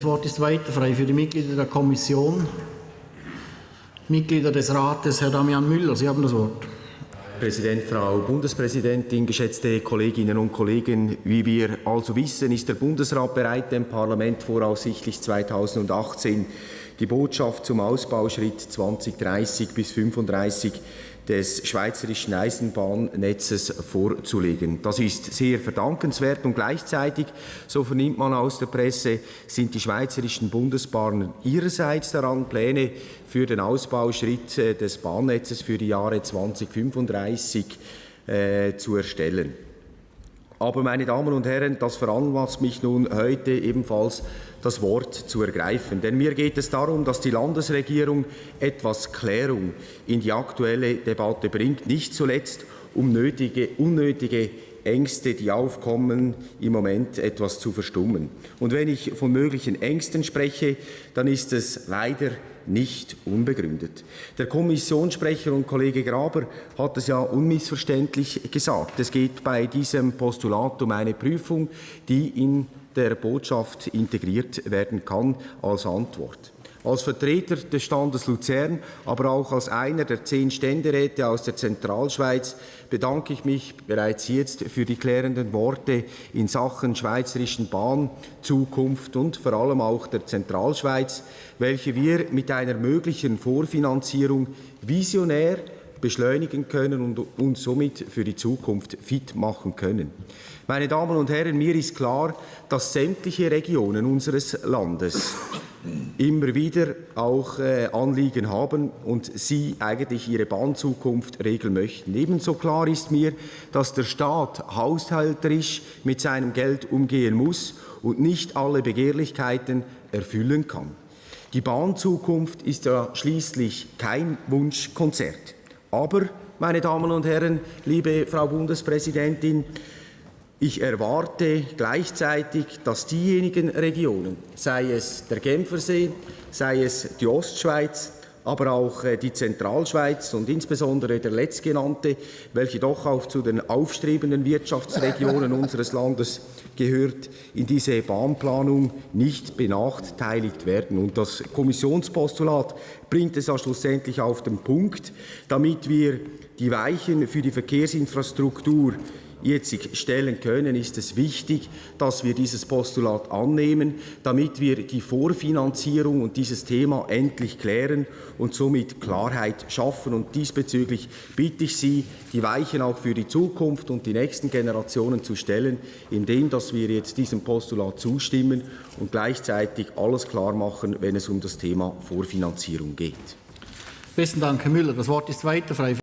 Das Wort ist weiter frei für die Mitglieder der Kommission. Mitglieder des Rates, Herr Damian Müller, Sie haben das Wort. Präsident, Frau Bundespräsidentin, geschätzte Kolleginnen und Kollegen! Wie wir also wissen, ist der Bundesrat bereit, dem Parlament voraussichtlich 2018 die Botschaft zum Ausbauschritt 2030 bis 2035 des schweizerischen Eisenbahnnetzes vorzulegen. Das ist sehr verdankenswert und gleichzeitig, so vernimmt man aus der Presse, sind die schweizerischen Bundesbahnen ihrerseits daran, Pläne für den Ausbauschritt äh, des Bahnnetzes für die Jahre 2035 äh, zu erstellen. Aber, meine Damen und Herren, das veranlasst mich nun heute ebenfalls das Wort zu ergreifen. Denn mir geht es darum, dass die Landesregierung etwas Klärung in die aktuelle Debatte bringt, nicht zuletzt um nötige, unnötige Ängste, die aufkommen, im Moment etwas zu verstummen. Und wenn ich von möglichen Ängsten spreche, dann ist es leider nicht unbegründet. Der Kommissionssprecher und Kollege Graber hat es ja unmissverständlich gesagt. Es geht bei diesem Postulat um eine Prüfung, die in der Botschaft integriert werden kann als Antwort. Als Vertreter des Standes Luzern, aber auch als einer der zehn Ständeräte aus der Zentralschweiz bedanke ich mich bereits jetzt für die klärenden Worte in Sachen schweizerischen Bahn, Zukunft und vor allem auch der Zentralschweiz, welche wir mit einer möglichen Vorfinanzierung visionär beschleunigen können und uns somit für die Zukunft fit machen können. Meine Damen und Herren, mir ist klar, dass sämtliche Regionen unseres Landes immer wieder auch äh, Anliegen haben und sie eigentlich ihre Bahnzukunft regeln möchten. Ebenso klar ist mir, dass der Staat haushalterisch mit seinem Geld umgehen muss und nicht alle Begehrlichkeiten erfüllen kann. Die Bahnzukunft ist ja schließlich kein Wunschkonzert. Aber, meine Damen und Herren, liebe Frau Bundespräsidentin, ich erwarte gleichzeitig, dass diejenigen Regionen, sei es der Genfersee, sei es die Ostschweiz, aber auch äh, die Zentralschweiz und insbesondere der letztgenannte, welche doch auch zu den aufstrebenden Wirtschaftsregionen unseres Landes gehört, in diese Bahnplanung nicht benachteiligt werden. Und das Kommissionspostulat bringt es ja schlussendlich auf den Punkt, damit wir die Weichen für die Verkehrsinfrastruktur jetzt stellen können, ist es wichtig, dass wir dieses Postulat annehmen, damit wir die Vorfinanzierung und dieses Thema endlich klären und somit Klarheit schaffen. Und diesbezüglich bitte ich Sie, die Weichen auch für die Zukunft und die nächsten Generationen zu stellen, indem dass wir jetzt diesem Postulat zustimmen und gleichzeitig alles klar machen, wenn es um das Thema Vorfinanzierung geht. Besten Dank, Herr Müller. Das Wort ist weiter frei.